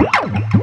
Woo!